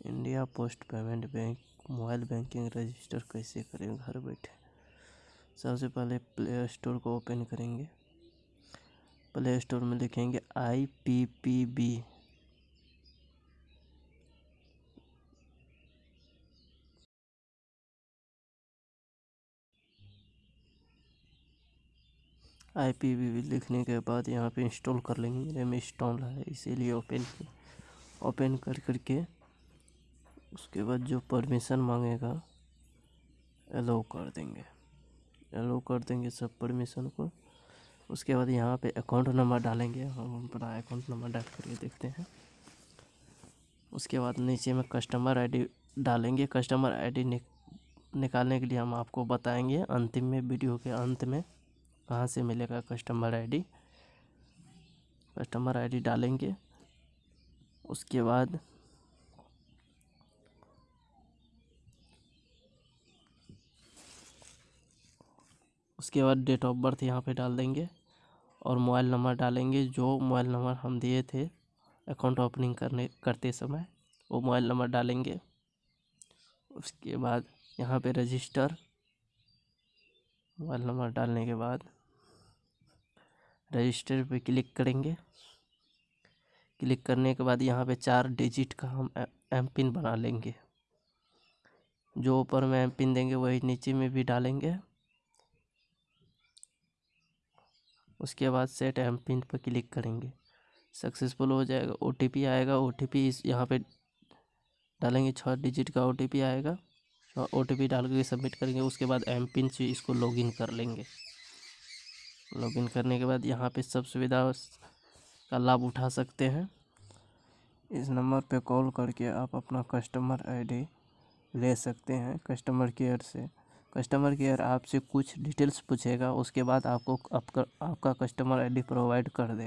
India post payment bank, mobile banking register कैसे करें? घर बैठे सबसे पहले प्ले स्टोर को ओपन करेंगे। प्ले स्टोर में लिखेंगे I P P B. I P V लिखने के बाद यहाँ पे इंस्टॉल कर लेंगे। मेरे में इंस्टॉल है, इसीलिए ओपन ओपन कर करके उसके बाद जो परमिशन मांगेगा एलो कर देंगे। एलो कर देंगे सब परमिशन को। उसके बाद यहाँ पे अकाउंट नंबर डालेंगे। हम अपना अकाउंट नंबर डाल करके देखते हैं। उसके बाद नीचे में कस्टमर आईडी डालेंगे। कस्टमर आईडी निक, निकालने के लिए हम आपको बताएँगे अंतिम में वीडियो के अंत में कहाँ से मिलेगा कस्टमर आईडी कस्टमर आईडी डालेंगे। उसके बाद उसके बाद डेट ऑफ़ बर्थ यहाँ पे डाल देंगे और मोबाइल नंबर डालेंगे, जो मोबाइल नंबर हम दिए थे अकाउंट ओपनिंग करने, करते समय, वो मोबाइल नंबर डालेंगे। उसके बाद यहाँ पे रजिस्टर मोबाइल नंबर डालने के बाद रजिस्टर पे क्लिक करेंगे। क्लिक करने के बाद यहाँ पे चार डिजिट का हम एम पिन बना लेंगे। जो ऊपर में एम पिन देंगे, वही नीचे में भी डालेंगे। उसके बाद सेट एम पिन पर क्लिक करेंगे। सक्सेसफुल हो जाएगा ओटीपी आएगा। ओ टी पी इस यहाँ पे डालेंगे छः डिजिट का ओटीपी आएगा। ओ टी डाल के सबमिट करेंगे। उसके बाद एम पिन से इसको लॉगिन कर लेंगे। लॉगिन करने के बाद यहाँ पे सब सुविधा का लाभ उठा सकते हैं। इस नंबर पे कॉल करके आप अपना कस्टमर आईडी ले सकते हैं कस्टमर केयर से। कस्टमर केयर आपसे कुछ डिटेल्स पूछेगा, उसके बाद आपको आपका आपका कस्टमर आईडी प्रोवाइड कर देगा।